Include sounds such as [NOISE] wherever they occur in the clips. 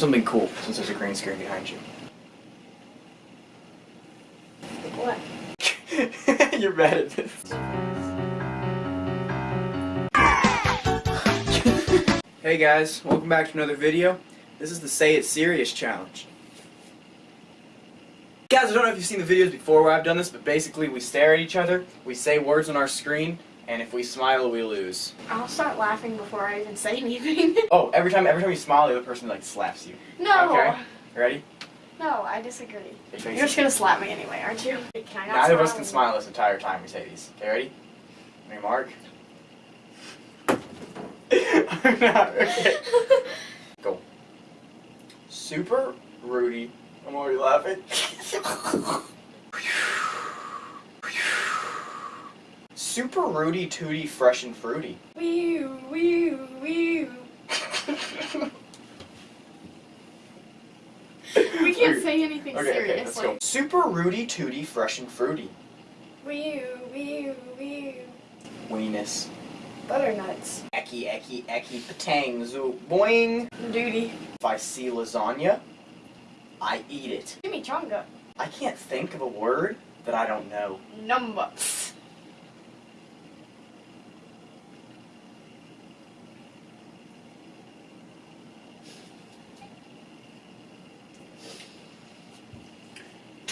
something cool, since there's a green screen behind you. What? [LAUGHS] You're mad at this. hey guys, welcome back to another video. This is the Say It Serious Challenge. Guys, I don't know if you've seen the videos before where I've done this, but basically we stare at each other, we say words on our screen, and if we smile, we lose. I'll start laughing before I even say [LAUGHS] anything. [LAUGHS] Oh, every time every time you smile, the other person like slaps you. no. Okay. You ready? No, I disagree. You're just gonna slap me anyway, aren't you? Can I not Neither of us can smile this entire time we say these. Okay, ready? On your mark. [LAUGHS] I'm not. Okay. Go. Super Rudy. I'm already laughing. Super Rudy Tooty Fresh and Fruity. Wee wee wee. [LAUGHS] We can't say anything Okay, okay, let's seriously. go. Super Rudy Tooty Fresh and Fruity. Wee wee wee. Weenus. Butternuts. Eki, eki, eki, patang, zoo, boing. Duty. If I see lasagna, I eat it. Chimichanga. I can't think of a word that I don't know. Numbers.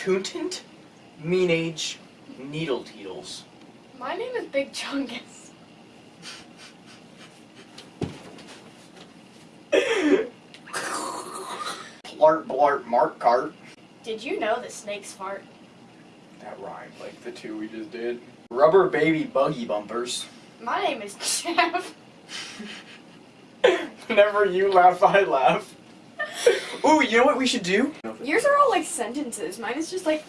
Toontant, mean age, needle teetles. My name is Big Chungus. Plart, blart, mark, cart. Did you know that snakes fart? That rhymed like the two we just did. Rubber baby buggy bumpers. My name is Jeff. [LAUGHS] Whenever you laugh, I laugh. Ooh, you know what we should do? Yours are all like sentences. Mine is just like.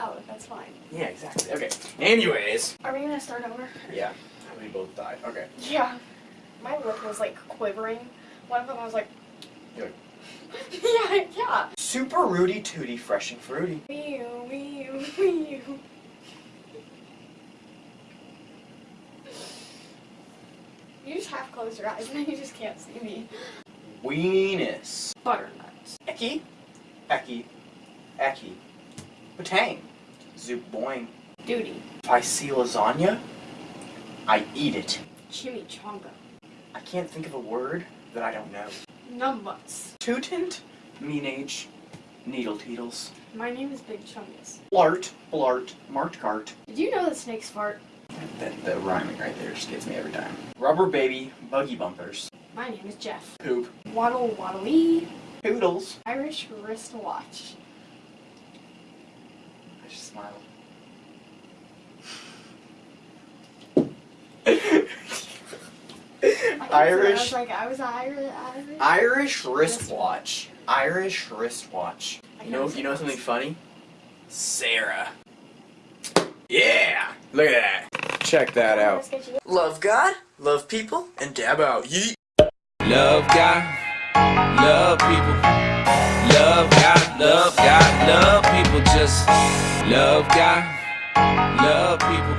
Oh, that's fine. Yeah, exactly. Okay. Anyways. Are we gonna start over? Yeah. We both died. Okay. Yeah. My lip was like quivering. One of them I was like. [LAUGHS] Yeah, yeah. Super Rudy Tooty Fresh and Fruity. Wee wee wee. You just half close your eyes [LAUGHS] and then you just can't see me. Weenus. Butternuts. Eki. Eki. Eki. Patang. Zoop boing. Duty. If I see lasagna, I eat it. Chimichanga. I can't think of a word that I don't know. Numbers. Tootant, mean age, needle teetles. My name is Big Chungus. Blart, blart, mart cart. Did you know that snakes fart? That, the rhyming right there just gets me every time. Rubber baby, buggy bumpers. My name is Jeff. Poop. Waddle waddle Poodles. Irish wristwatch. I just smiled. I can't say that. I Irish was like, I was Irish. Irish. Irish wristwatch. Irish wristwatch. I You know, know you know something funny? Sarah. Yeah! Look at that. Check that out. Love God, love people, and dab out. Yeet. Love God, love people. Love God, love God, love people. Just love God, love people.